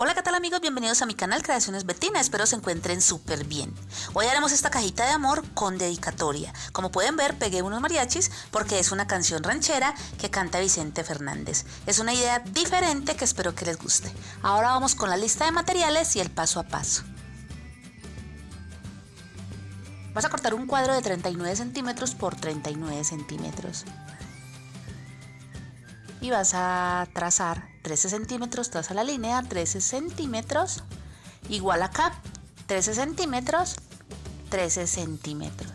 Hola qué tal amigos, bienvenidos a mi canal Creaciones Betina, espero se encuentren súper bien. Hoy haremos esta cajita de amor con dedicatoria. Como pueden ver pegué unos mariachis porque es una canción ranchera que canta Vicente Fernández. Es una idea diferente que espero que les guste. Ahora vamos con la lista de materiales y el paso a paso. Vas a cortar un cuadro de 39 centímetros por 39 centímetros. Y vas a trazar 13 centímetros, traza la línea, 13 centímetros, igual acá, 13 centímetros, 13 centímetros.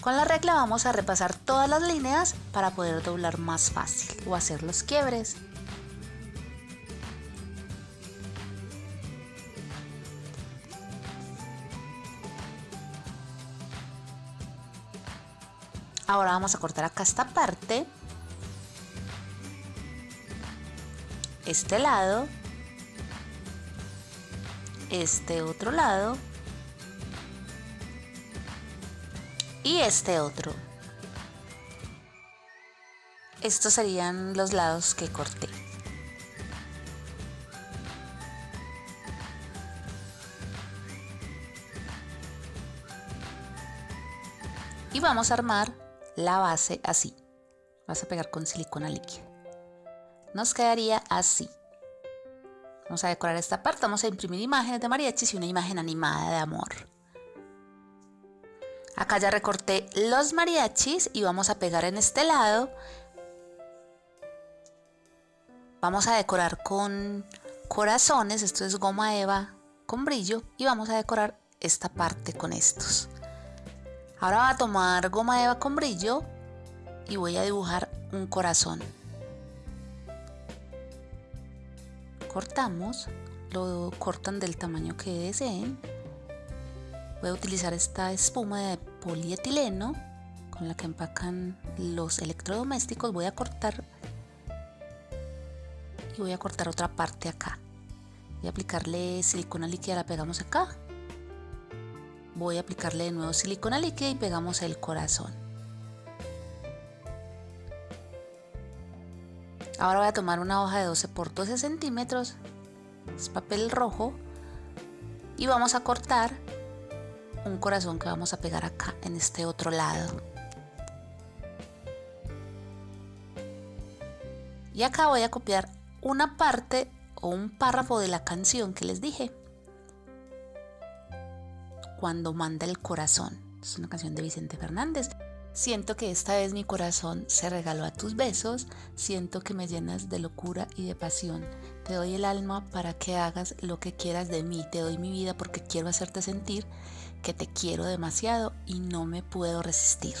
Con la regla vamos a repasar todas las líneas para poder doblar más fácil o hacer los quiebres. Ahora vamos a cortar acá esta parte este lado, este otro lado y este otro. Estos serían los lados que corté. Y vamos a armar la base así. Vas a pegar con silicona líquida nos quedaría así. Vamos a decorar esta parte, vamos a imprimir imágenes de mariachis y una imagen animada de amor. Acá ya recorté los mariachis y vamos a pegar en este lado. Vamos a decorar con corazones, esto es goma eva con brillo y vamos a decorar esta parte con estos. Ahora voy a tomar goma eva con brillo y voy a dibujar un corazón. Cortamos, lo cortan del tamaño que deseen. Voy a utilizar esta espuma de polietileno con la que empacan los electrodomésticos. Voy a cortar y voy a cortar otra parte acá. Voy a aplicarle silicona líquida, la pegamos acá. Voy a aplicarle de nuevo silicona líquida y pegamos el corazón. Ahora voy a tomar una hoja de 12 por 12 centímetros, es papel rojo, y vamos a cortar un corazón que vamos a pegar acá en este otro lado. Y acá voy a copiar una parte o un párrafo de la canción que les dije. Cuando manda el corazón. Es una canción de Vicente Fernández. Siento que esta vez mi corazón se regaló a tus besos, siento que me llenas de locura y de pasión. Te doy el alma para que hagas lo que quieras de mí, te doy mi vida porque quiero hacerte sentir que te quiero demasiado y no me puedo resistir.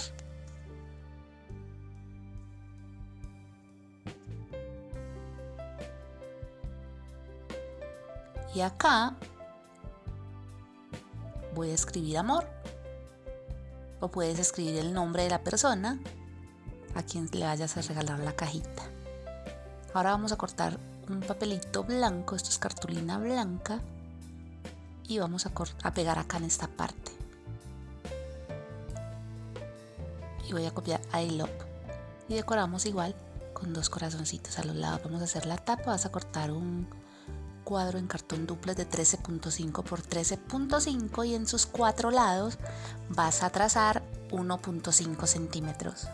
Y acá voy a escribir amor o puedes escribir el nombre de la persona a quien le vayas a regalar la cajita. Ahora vamos a cortar un papelito blanco, esto es cartulina blanca, y vamos a, pegar acá en esta parte. Y voy a copiar I love y decoramos igual con dos corazoncitos a los lados. Vamos a hacer la tapa, vas a cortar un cuadro en cartón duplex de 13.5 por 13.5 y en sus cuatro lados vas a trazar 1.5 centímetros.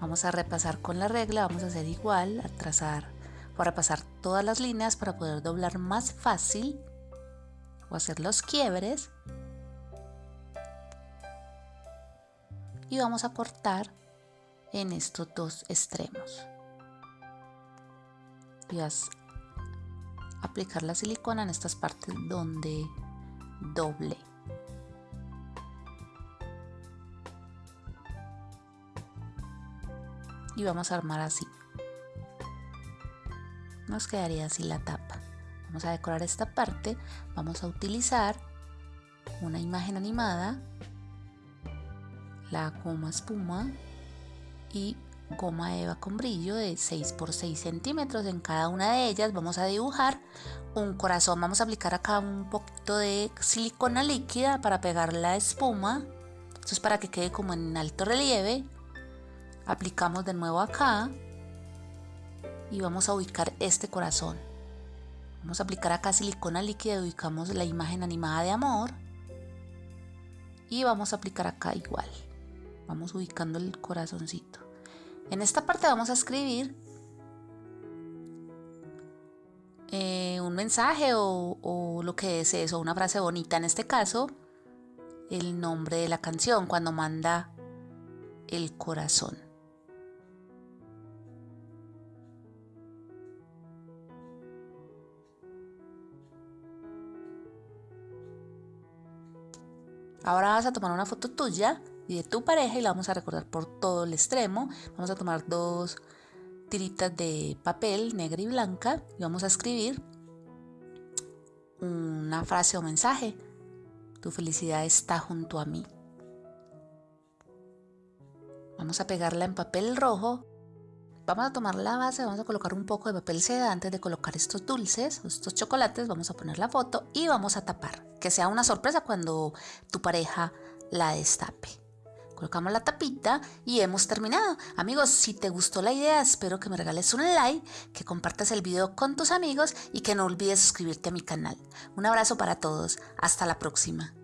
Vamos a repasar con la regla, vamos a hacer igual, a trazar a repasar todas las líneas para poder doblar más fácil o hacer los quiebres. Y vamos a cortar en estos dos extremos. Y vas aplicar la silicona en estas partes donde doble. Y vamos a armar así. Nos quedaría así la tapa. Vamos a decorar esta parte. Vamos a utilizar una imagen animada, la goma espuma y goma eva con brillo de 6 por 6 centímetros en cada una de ellas vamos a dibujar un corazón vamos a aplicar acá un poquito de silicona líquida para pegar la espuma esto es para que quede como en alto relieve aplicamos de nuevo acá y vamos a ubicar este corazón Vamos a aplicar acá silicona líquida, ubicamos la imagen animada de amor. Y vamos a aplicar acá igual. Vamos ubicando el corazoncito. En esta parte vamos a escribir eh, un mensaje o, o lo que es eso, una frase bonita. En este caso, el nombre de la canción cuando manda el corazón. Ahora vas a tomar una foto tuya y de tu pareja y la vamos a recordar por todo el extremo. Vamos a tomar dos tiritas de papel negra y blanca y vamos a escribir una frase o mensaje. Tu felicidad está junto a mí. Vamos a pegarla en papel rojo. Vamos a tomar la base, vamos a colocar un poco de papel seda antes de colocar estos dulces, estos chocolates, vamos a poner la foto y vamos a tapar que sea una sorpresa cuando tu pareja la destape. Colocamos la tapita y hemos terminado. Amigos, si te gustó la idea, espero que me regales un like, que compartas el video con tus amigos y que no olvides suscribirte a mi canal. Un abrazo para todos. Hasta la próxima.